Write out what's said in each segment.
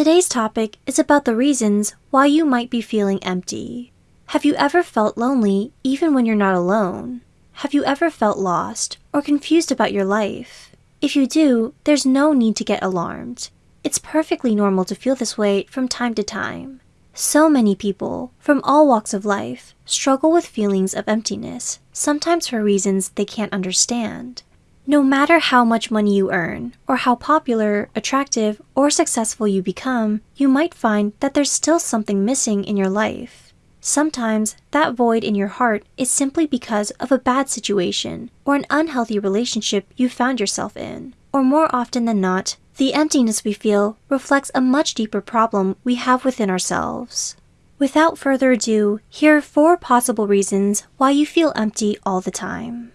Today's topic is about the reasons why you might be feeling empty. Have you ever felt lonely even when you're not alone? Have you ever felt lost or confused about your life? If you do, there's no need to get alarmed. It's perfectly normal to feel this way from time to time. So many people, from all walks of life, struggle with feelings of emptiness, sometimes for reasons they can't understand. No matter how much money you earn, or how popular, attractive, or successful you become, you might find that there's still something missing in your life. Sometimes that void in your heart is simply because of a bad situation or an unhealthy relationship you found yourself in. Or more often than not, the emptiness we feel reflects a much deeper problem we have within ourselves. Without further ado, here are four possible reasons why you feel empty all the time.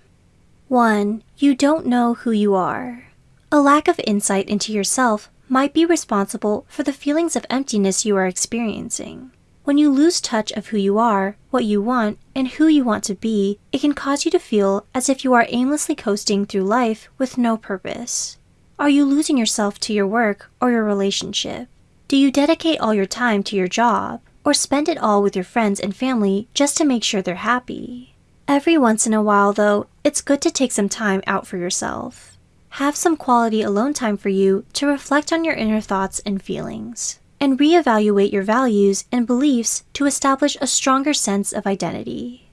1. You don't know who you are. A lack of insight into yourself might be responsible for the feelings of emptiness you are experiencing. When you lose touch of who you are, what you want, and who you want to be, it can cause you to feel as if you are aimlessly coasting through life with no purpose. Are you losing yourself to your work or your relationship? Do you dedicate all your time to your job, or spend it all with your friends and family just to make sure they're happy? Every once in a while, though, it's good to take some time out for yourself. Have some quality alone time for you to reflect on your inner thoughts and feelings and reevaluate your values and beliefs to establish a stronger sense of identity.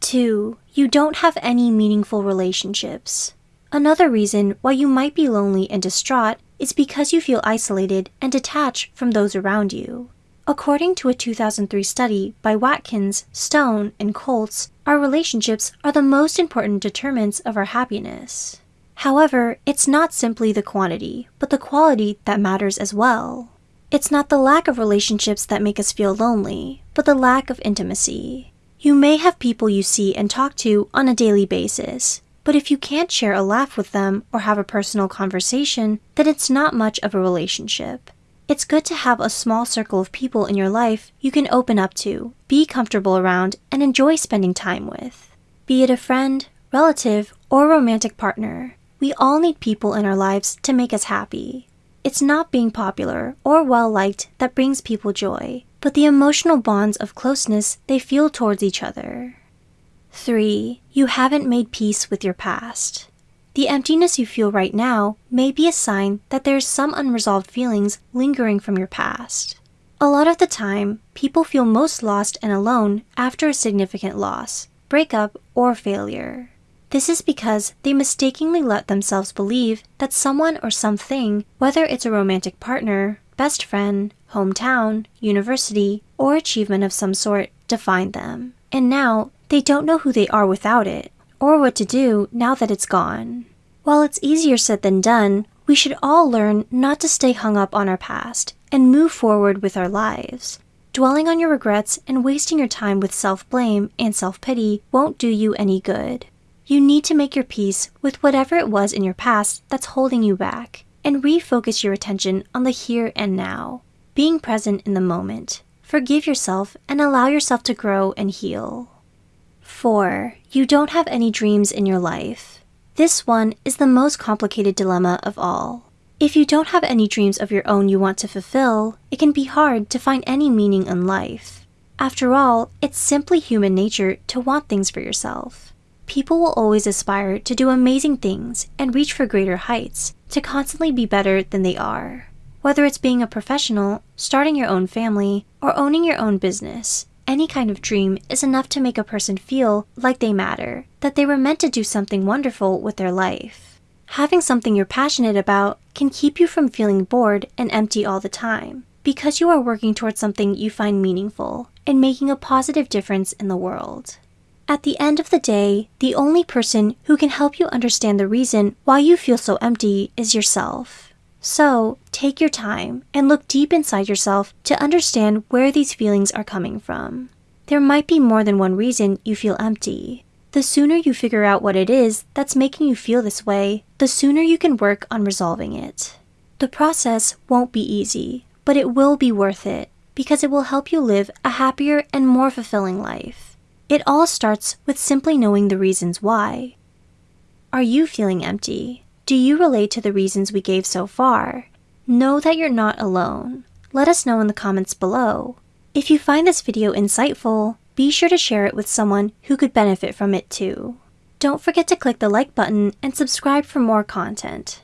2. You don't have any meaningful relationships. Another reason why you might be lonely and distraught is because you feel isolated and detached from those around you. According to a 2003 study by Watkins, Stone, and Kolts, our relationships are the most important determinants of our happiness. However, it's not simply the quantity, but the quality that matters as well. It's not the lack of relationships that make us feel lonely, but the lack of intimacy. You may have people you see and talk to on a daily basis, but if you can't share a laugh with them or have a personal conversation, then it's not much of a relationship. It's good to have a small circle of people in your life you can open up to, be comfortable around, and enjoy spending time with. Be it a friend, relative, or romantic partner, we all need people in our lives to make us happy. It's not being popular or well liked that brings people joy, but the emotional bonds of closeness they feel towards each other. 3. You haven't made peace with your past. The emptiness you feel right now may be a sign that there's some unresolved feelings lingering from your past. A lot of the time, people feel most lost and alone after a significant loss, breakup, or failure. This is because they mistakenly let themselves believe that someone or something, whether it's a romantic partner, best friend, hometown, university, or achievement of some sort, defined them. And now they don't know who they are without it, or what to do now that it's gone. While it's easier said than done, we should all learn not to stay hung up on our past and move forward with our lives. Dwelling on your regrets and wasting your time with self blame and self pity won't do you any good. You need to make your peace with whatever it was in your past that's holding you back and refocus your attention on the here and now, being present in the moment. Forgive yourself and allow yourself to grow and heal. 4. You don't have any dreams in your life. This one is the most complicated dilemma of all. If you don't have any dreams of your own you want to fulfill, it can be hard to find any meaning in life. After all, it's simply human nature to want things for yourself. People will always aspire to do amazing things and reach for greater heights, to constantly be better than they are. Whether it's being a professional, starting your own family, or owning your own business, any kind of dream is enough to make a person feel like they matter, that they were meant to do something wonderful with their life. Having something you're passionate about can keep you from feeling bored and empty all the time, because you are working towards something you find meaningful and making a positive difference in the world. At the end of the day, the only person who can help you understand the reason why you feel so empty is yourself. So, take your time and look deep inside yourself to understand where these feelings are coming from. There might be more than one reason you feel empty. The sooner you figure out what it is that's making you feel this way, the sooner you can work on resolving it. The process won't be easy, but it will be worth it because it will help you live a happier and more fulfilling life. It all starts with simply knowing the reasons why. Are you feeling empty? Do you relate to the reasons we gave so far? Know that you're not alone. Let us know in the comments below. If you find this video insightful, be sure to share it with someone who could benefit from it too. Don't forget to click the like button and subscribe for more content.